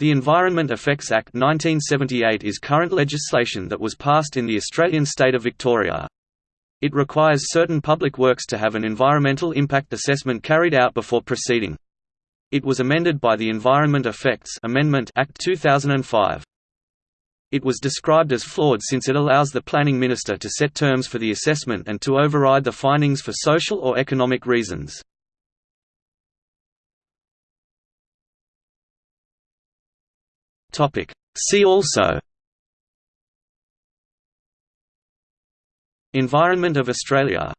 The Environment Effects Act 1978 is current legislation that was passed in the Australian state of Victoria. It requires certain public works to have an environmental impact assessment carried out before proceeding. It was amended by the Environment Effects Amendment Act 2005. It was described as flawed since it allows the planning minister to set terms for the assessment and to override the findings for social or economic reasons. See also. Environment of Australia